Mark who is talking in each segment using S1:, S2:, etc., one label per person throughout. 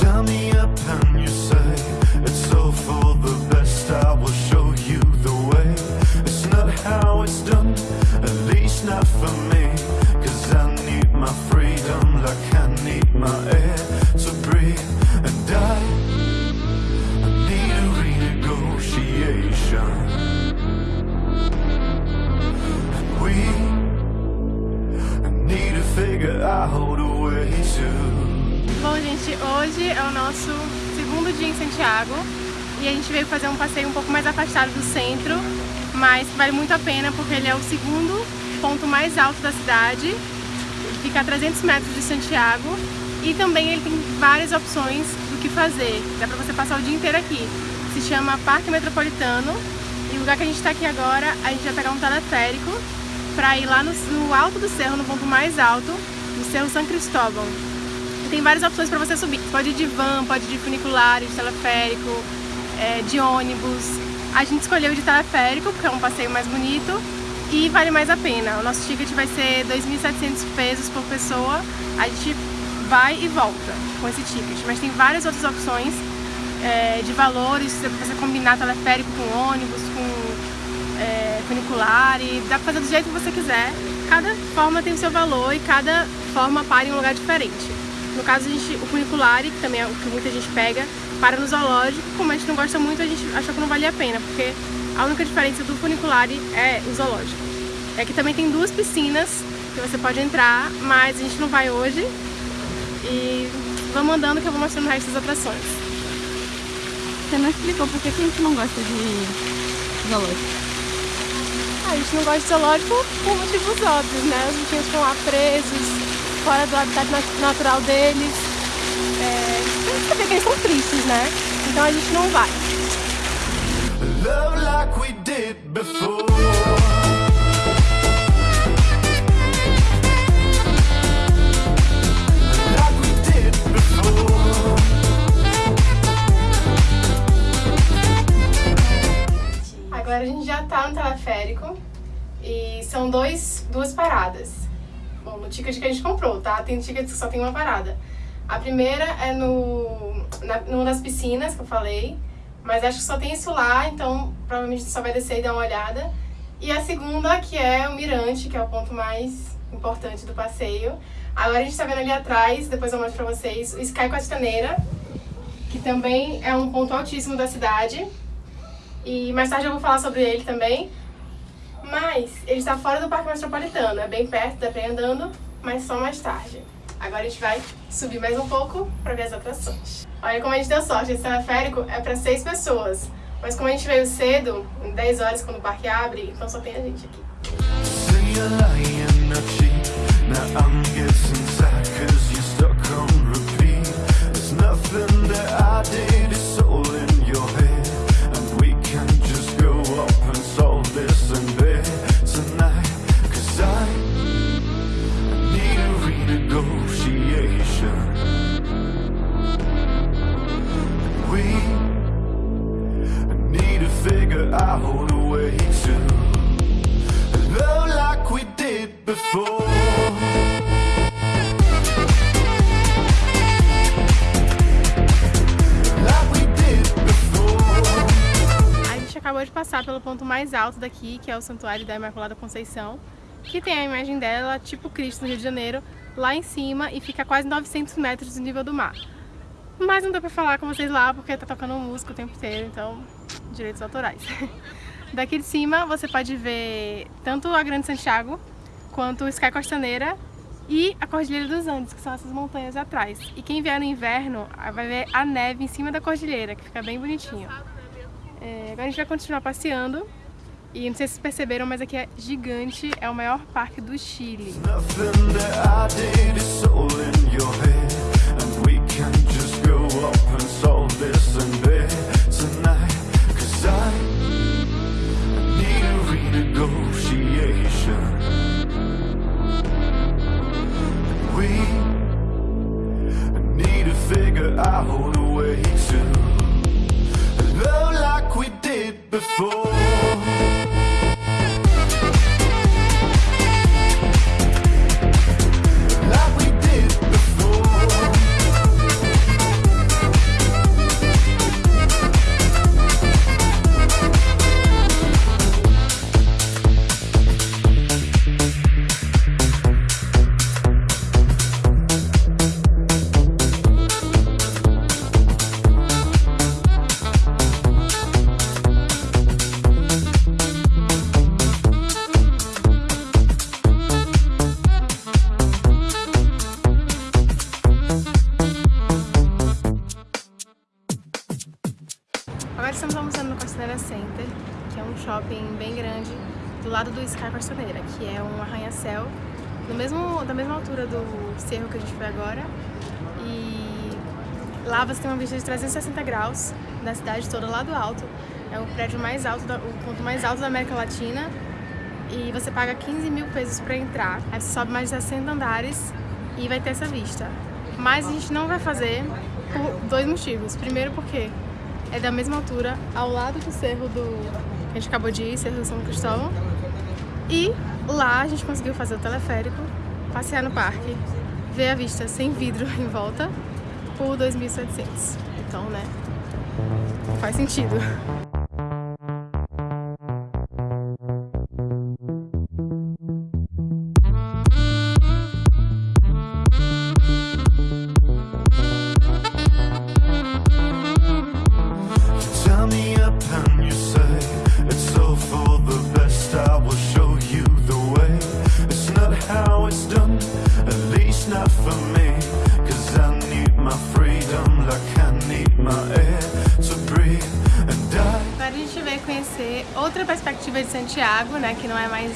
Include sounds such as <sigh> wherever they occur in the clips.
S1: Tell me up and you
S2: Bom, gente, hoje é o nosso segundo dia em Santiago e a gente veio fazer um passeio um pouco mais afastado do centro, mas vale muito a pena porque ele é o segundo ponto mais alto da cidade, fica a 300 metros de Santiago e também ele tem várias opções do que fazer, dá pra você passar o dia inteiro aqui. Se chama Parque Metropolitano e o lugar que a gente está aqui agora, a gente vai pegar um teleférico para ir lá no, no alto do cerro, no ponto mais alto, no Cerro São Cristóvão. Tem várias opções para você subir. Pode ir de van, pode ir de funicular, de teleférico, é, de ônibus. A gente escolheu de teleférico porque é um passeio mais bonito e vale mais a pena. O nosso ticket vai ser 2.700 pesos por pessoa. A gente vai e volta com esse ticket. Mas tem várias outras opções é, de valores, para você combinar teleférico com ônibus, com é, funicular e dá pra fazer do jeito que você quiser. Cada forma tem o seu valor e cada forma para em um lugar diferente. No caso, a gente, o funicular, que também é o que muita gente pega, para no zoológico. Como a gente não gosta muito, a gente achou que não valia a pena, porque a única diferença do funicular é o zoológico. É que também tem duas piscinas que você pode entrar, mas a gente não vai hoje. E vamos andando que eu vou mostrando o resto das atrações.
S3: Você não explicou por que que a gente não gosta de zoológico.
S2: Ah, a gente não gosta de zoológico por motivos óbvios, né? Os bichinhos ficam lá presos, fora do habitat nat- natural deles. É, você vê que eles são tristes, né? Então a gente não vai.
S1: Love like we did before. Like we did before.
S2: Agora a gente já tá no teleférico e são dois, duas paradas. Bom, no ticket que a gente comprou, tá? Tem tickets que só tem uma parada. A primeira é no, na, numa das piscinas que eu falei, mas acho que só tem isso lá, então provavelmente só vai descer e dar uma olhada. E a segunda, que é o Mirante, que é o ponto mais importante do passeio. Agora a gente tá vendo ali atrás, depois eu mostro pra vocês, o Sky Costaneira, que também é um ponto altíssimo da cidade. E mais tarde eu vou falar sobre ele também. Mas ele está fora do Parque Metropolitano, é bem perto, dá pra ir andando, mas só mais tarde. Agora a gente vai subir mais um pouco pra ver as atrações. Olha como a gente deu sorte, esse teleférico é pra seis pessoas. Mas como a gente veio cedo, em 10 horas quando o parque abre, então só tem a gente aqui.
S1: Say
S2: pelo ponto mais alto daqui, que é o Santuário da Imaculada Conceição, que tem a imagem dela, tipo Cristo no Rio de Janeiro, lá em cima e fica a quase 900 metros do nível do mar. Mas não deu pra falar com vocês lá porque tá tocando música o tempo inteiro, então direitos autorais. <laughs> Daqui de cima você pode ver tanto a Grande Santiago quanto o Sky Costaneira e a Cordilheira dos Andes, que são essas montanhas atrás. E quem vier no inverno vai ver a neve em cima da cordilheira, que fica bem bonitinho. É, agora a gente vai continuar passeando. E não sei se vocês perceberam, mas aqui é gigante, é o maior parque do Chile.
S1: Nothing
S2: que é um arranha-céu mesmo, da mesma altura do cerro que a gente foi agora. E lá você tem uma vista de 360 graus da cidade toda lá do alto. É o prédio mais alto, o ponto mais alto da América Latina. E você paga 15 mil pesos para entrar. Aí você sobe mais de 60 andares e vai ter essa vista. Mas a gente não vai fazer por dois motivos. Primeiro porque é da mesma altura, ao lado do cerro do que a gente acabou de ir, Cerro São Cristóvão. E lá a gente conseguiu fazer o teleférico, passear no parque, ver a vista sem vidro <laughs> em volta por 2.700. Então, né? Faz sentido. Outra perspectiva de Santiago, né? Que não é mais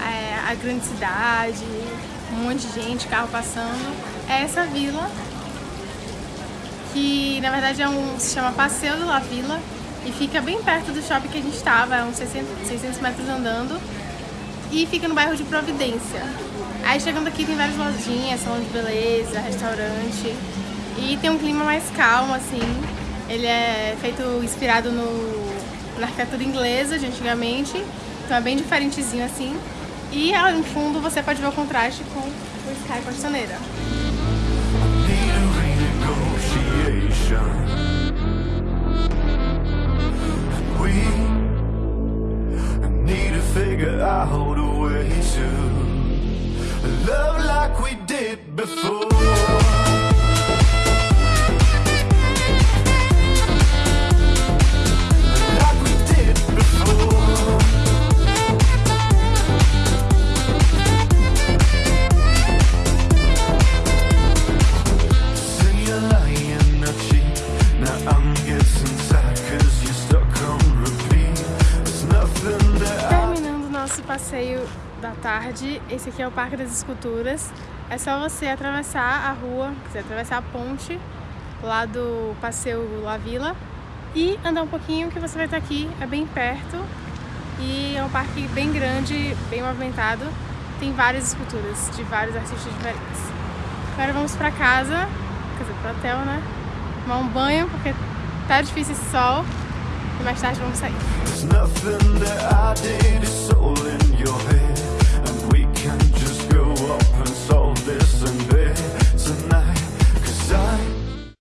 S2: é, a grande cidade, um monte de gente, carro passando. É essa vila, que na verdade é um, se chama Passeio de La Vila e fica bem perto do shopping que a gente estava, é uns 600, 600 metros andando. E fica no bairro de Providência. Aí chegando aqui tem várias lojinhas, salão de beleza, restaurante. E tem um clima mais calmo, assim. Ele é feito inspirado no, na arquitetura inglesa de antigamente. Então é bem diferentezinho assim. E lá no fundo você pode ver o contraste com o Sky Costaneira.
S1: need
S2: da tarde, esse aqui é o Parque das Esculturas. É só você atravessar a rua, quer dizer, atravessar a ponte lá do Passeio La Vila e andar um pouquinho que você vai estar aqui, é bem perto. E é um parque bem grande, bem movimentado. Tem várias esculturas de vários artistas diferentes. Agora vamos pra casa, quer dizer, pro hotel, né? Tomar um banho, porque tá difícil esse sol. E mais tarde vamos sair.
S1: There's nothing that I did, it's all in your head. and so this and this